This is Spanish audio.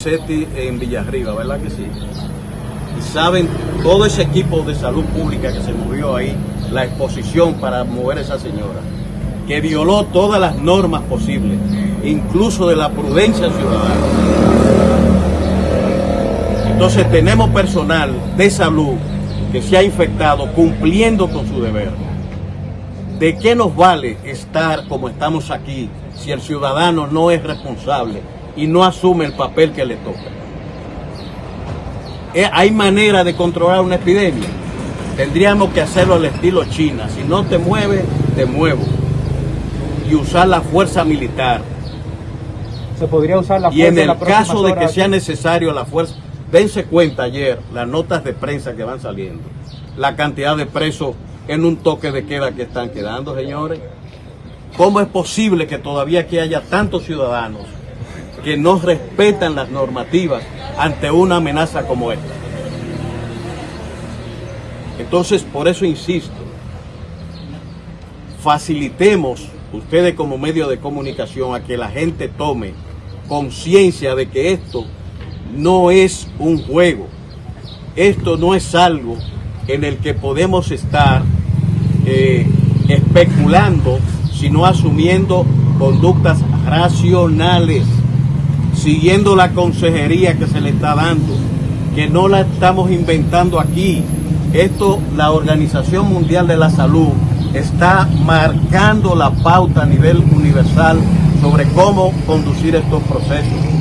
SETI en Villarriba, ¿verdad que sí? Y saben todo ese equipo de salud pública que se movió ahí, la exposición para mover a esa señora, que violó todas las normas posibles, incluso de la prudencia ciudadana. Entonces tenemos personal de salud que se ha infectado cumpliendo con su deber. ¿De qué nos vale estar como estamos aquí si el ciudadano no es responsable y no asume el papel que le toca? Eh, ¿Hay manera de controlar una epidemia? Tendríamos que hacerlo al estilo China. Si no te mueves, te muevo. Y usar la fuerza militar. Se podría usar la fuerza Y en el caso de que sea necesario la fuerza, dense cuenta ayer las notas de prensa que van saliendo, la cantidad de presos en un toque de queda que están quedando, señores. ¿Cómo es posible que todavía aquí haya tantos ciudadanos que no respetan las normativas ante una amenaza como esta? Entonces, por eso insisto, facilitemos ustedes como medio de comunicación a que la gente tome conciencia de que esto no es un juego, esto no es algo en el que podemos estar eh, especulando, sino asumiendo conductas racionales, siguiendo la consejería que se le está dando, que no la estamos inventando aquí. Esto, la Organización Mundial de la Salud está marcando la pauta a nivel universal sobre cómo conducir estos procesos.